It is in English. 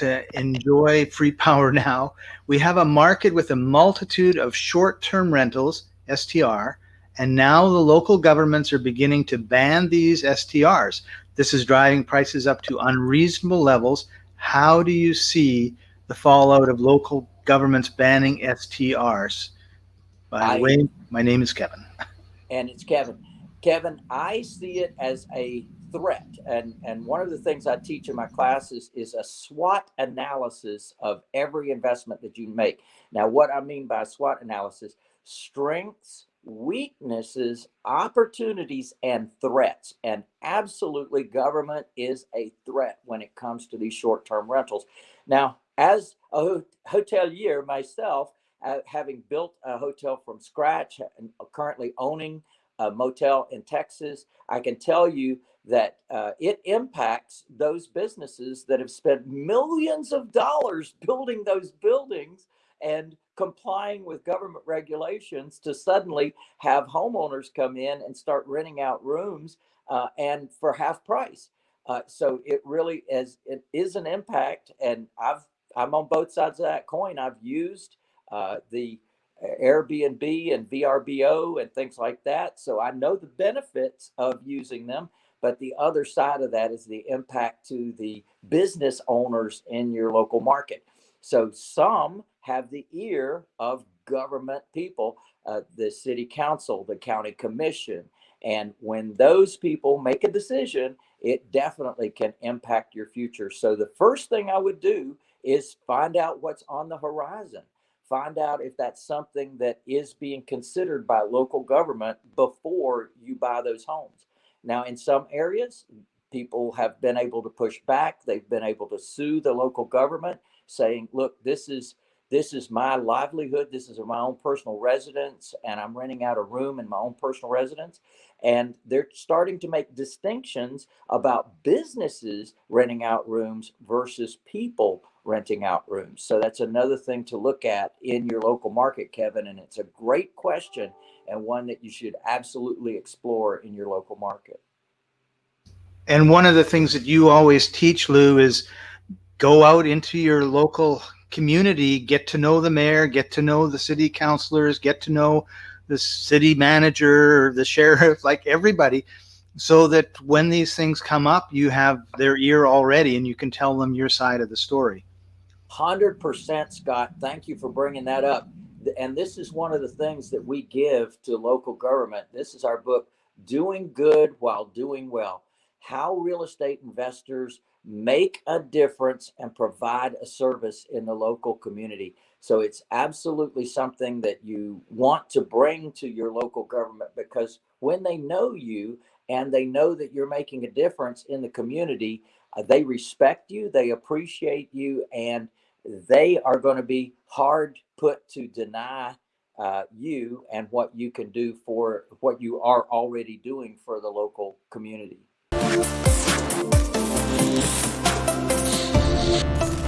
to enjoy free power now. We have a market with a multitude of short-term rentals, STR, and now the local governments are beginning to ban these STRs. This is driving prices up to unreasonable levels. How do you see the fallout of local governments banning STRs? By the way, my name is Kevin. And it's Kevin. Kevin, I see it as a threat. And, and one of the things I teach in my classes is a SWOT analysis of every investment that you make. Now, what I mean by SWOT analysis, strengths, weaknesses, opportunities, and threats. And absolutely, government is a threat when it comes to these short term rentals. Now, as a hotelier myself, uh, having built a hotel from scratch and currently owning a motel in Texas, I can tell you that uh, it impacts those businesses that have spent millions of dollars building those buildings and complying with government regulations to suddenly have homeowners come in and start renting out rooms uh, and for half price. Uh, so it really is it is an impact, and I've I'm on both sides of that coin. I've used uh, the Airbnb and VRBO and things like that, so I know the benefits of using them. But the other side of that is the impact to the business owners in your local market. So some have the ear of government people, uh, the city council, the county commission. And when those people make a decision, it definitely can impact your future. So the first thing I would do is find out what's on the horizon. Find out if that's something that is being considered by local government before you buy those homes. Now, in some areas, people have been able to push back. They've been able to sue the local government saying, look, this is this is my livelihood. This is my own personal residence, and I'm renting out a room in my own personal residence. And they're starting to make distinctions about businesses renting out rooms versus people renting out rooms. So that's another thing to look at in your local market, Kevin. And it's a great question and one that you should absolutely explore in your local market. And one of the things that you always teach, Lou, is go out into your local community, get to know the mayor, get to know the city councilors, get to know the city manager, the sheriff, like everybody, so that when these things come up, you have their ear already and you can tell them your side of the story. 100% Scott. Thank you for bringing that up. And this is one of the things that we give to local government. This is our book, Doing Good While Doing Well How Real Estate Investors make a difference and provide a service in the local community. So it's absolutely something that you want to bring to your local government because when they know you and they know that you're making a difference in the community, uh, they respect you, they appreciate you, and they are going to be hard put to deny uh, you and what you can do for what you are already doing for the local community. Thank you.